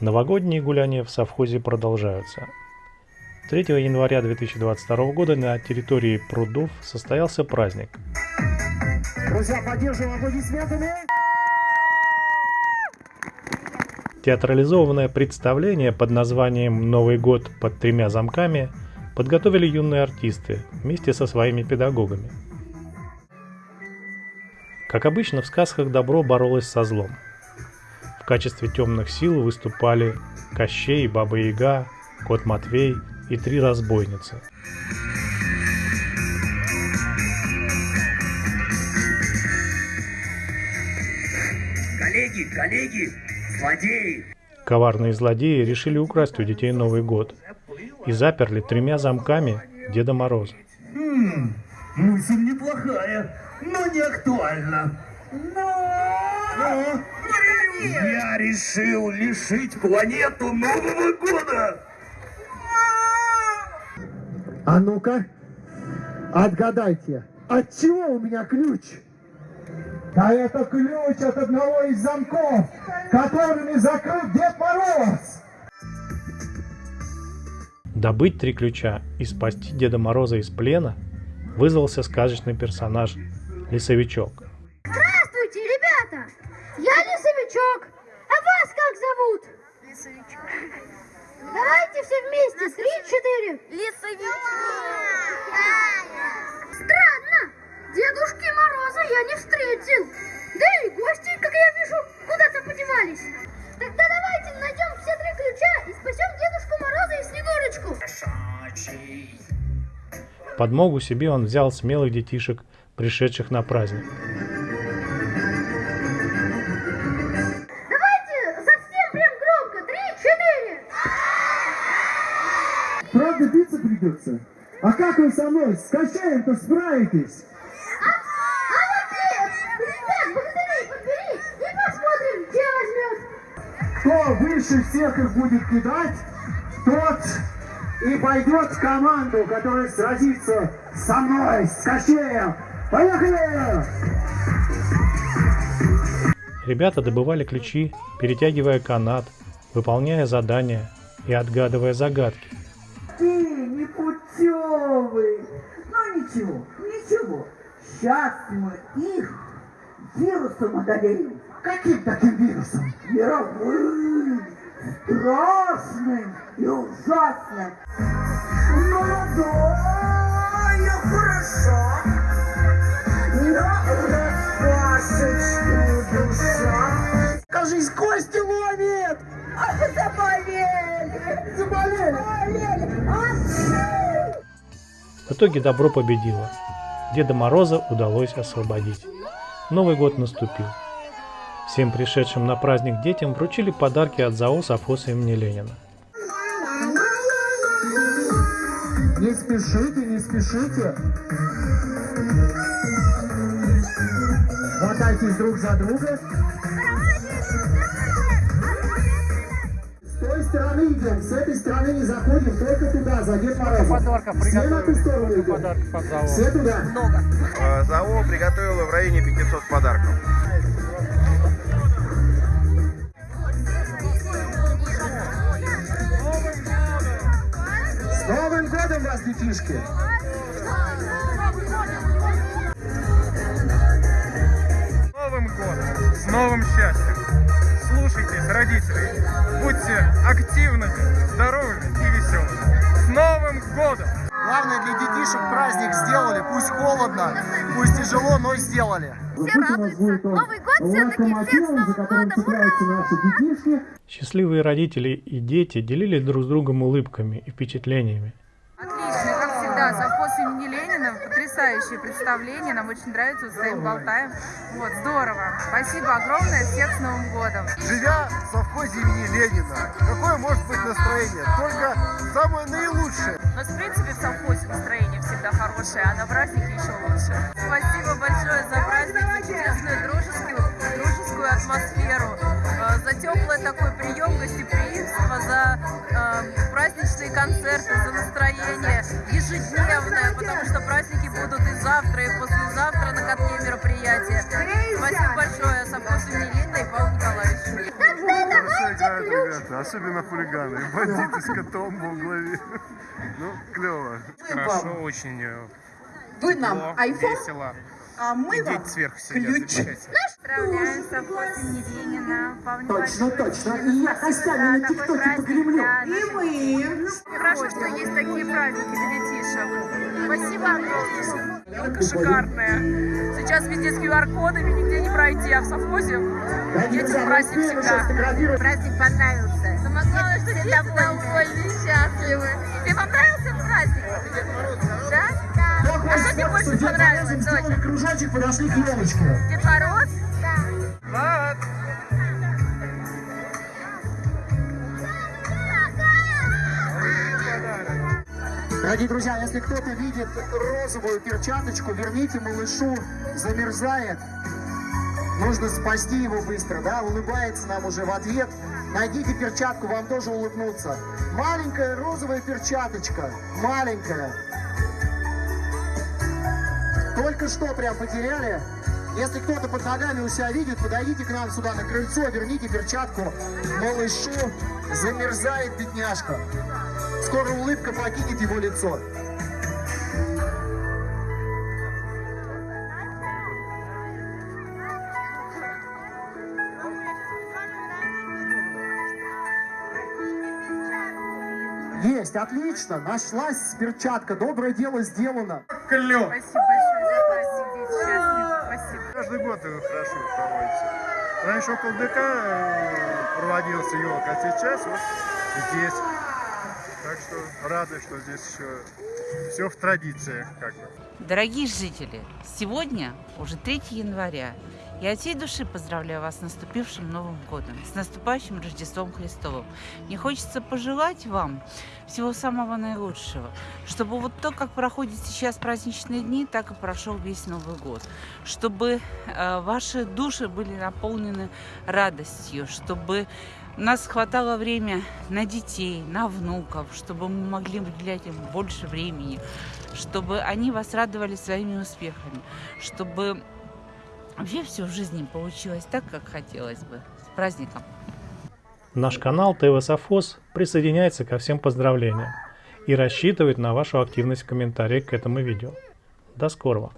Новогодние гуляния в совхозе продолжаются. 3 января 2022 года на территории прудов состоялся праздник. Друзья, поддерживаем аплодисментами. Театрализованное представление под названием «Новый год под тремя замками» подготовили юные артисты вместе со своими педагогами. Как обычно, в сказках добро боролось со злом. В качестве темных сил выступали Кощей, Баба Яга, Кот Матвей и три разбойницы. Коллеги, коллеги, злодеи! Коварные злодеи решили украсть у детей Новый год и заперли тремя замками Деда Мороза. Хм, мысль неплохая, но не актуальна. Но... Я решил лишить планету Нового года! А ну-ка, отгадайте, от чего у меня ключ? Да это ключ от одного из замков, которыми закрыт Дед Мороз! Добыть три ключа и спасти Деда Мороза из плена вызвался сказочный персонаж Лесовичок. Здравствуйте, ребята! Я Лесовичок. А вас как зовут? Лесовичок. Давайте все вместе. Три-четыре. Лесовичок. Странно. Дедушки Мороза я не встретил. Да и гости, как я вижу, куда-то подевались. Тогда давайте найдем все три ключа и спасем Дедушку Мороза и Снегурочку. Подмогу себе он взял смелых детишек, пришедших на праздник. Правда, биться придется? А как вы со мной, с Кощеем-то справитесь? А, а вот нет. Ребят, богатырей подбери и посмотрим, где возьмет. Кто выше всех их будет кидать, тот и пойдет в команду, которая сразится со мной, с Кощеем. Поехали! Ребята добывали ключи, перетягивая канат, выполняя задания и отгадывая загадки. Ты непутевый. Ну ничего, ничего. Сейчас мы их вирусом одолеем. Каким таким вирусом? Мировым, страшным и ужасным. Молодая, хороша. На распашечку душа. Кажись, кости итоге добро победило. Деда Мороза удалось освободить. Новый год наступил. Всем пришедшим на праздник детям вручили подарки от ЗАО «Совхоз имени Ленина». Не спешите, не спешите. Хватайтесь друг за друга. Стороны идем, с этой стороны не заходим, только туда, за Дед Морозом. Все на ту сторону идем. Все туда. Э, ЗАО приготовило в районе 500 подарков. С Новым годом вас, детишки! С Новым годом! С новым счастьем! Родители! Будьте активными, здоровыми и веселыми! С Новым годом! Главное для детишек праздник сделали, пусть холодно, пусть тяжело, но сделали. Все радуются. Новый год все-таки. Всех с Новым годом. Ура! Счастливые родители и дети делились друг с другом улыбками и впечатлениями. Отлично, как всегда, совхоз имени Ленина, потрясающее представление, нам очень нравится, вот стоим, болтаем. Вот, здорово. Спасибо огромное, всех с Новым годом. Живя в совхозе имени Ленина, какое может быть настроение? Только самое наилучшее. У нас, в принципе, в совхозе настроение всегда хорошее, а на празднике еще лучше. Спасибо большое за праздник, за чудесную дружескую, дружескую атмосферу, э, за теплый такой прием, гостеприимство, за э, праздничные концерты, за настроение ежедневное, потому что праздники завтра, и послезавтра на катке мероприятия. Спасибо большое совхозу имени Ленина и играют ключ ребята. особенно хулиганы. Бандиты с котом во главе. Ну, клево. Хорошо, очень э, Вы нам тепло, айфон, весело. а мы вам сверху сидят, ключ. Поздравляем с совхозом Ленина. Точно, точно. И я костями на ТикТоке погремлю. для И мы. Хорошо, что есть такие праздники для детишек. Спасибо огромное. Елка шикарная. Сейчас везде с QR-кодами, нигде не пройти, а в совхозе детям праздник всегда. Праздник понравился. Самое главное, что все довольны, счастливы. Тебе понравился праздник? Да? Да. А что тебе больше понравилось, Сделали дочь? кружочек, подошли к елочке. Дед Мороз? Влад! Дорогие друзья, если кто-то видит розовую перчаточку, верните малышу, замерзает. Нужно спасти его быстро, да, улыбается нам уже в ответ. Найдите перчатку, вам тоже улыбнуться. Маленькая розовая перчаточка, маленькая. Только что прям потеряли. Если кто-то под ногами у себя видит, подойдите к нам сюда на крыльцо, верните перчатку малышу. Замерзает бедняжка. Скоро улыбка покинет его лицо. Есть, отлично, нашлась перчатка, доброе дело сделано. Спасибо большое за. Спасибо. Каждый год его хорошо проводится. Раньше около ДК э, проводился елка, а сейчас вот здесь. Так что рады, что здесь еще все в традициях как бы. Дорогие жители, сегодня уже 3 января. Я от всей души поздравляю вас с наступившим Новым годом, с наступающим Рождеством Христовым. Мне хочется пожелать вам всего самого наилучшего, чтобы вот то, как проходят сейчас праздничные дни, так и прошел весь Новый год, чтобы э, ваши души были наполнены радостью, чтобы у нас хватало время на детей, на внуков, чтобы мы могли уделять им больше времени, чтобы они вас радовали своими успехами, чтобы вообще все в жизни получилось так, как хотелось бы. С праздником! Наш канал ТВ Софос присоединяется ко всем поздравлениям и рассчитывает на вашу активность в комментариях к этому видео. До скорого!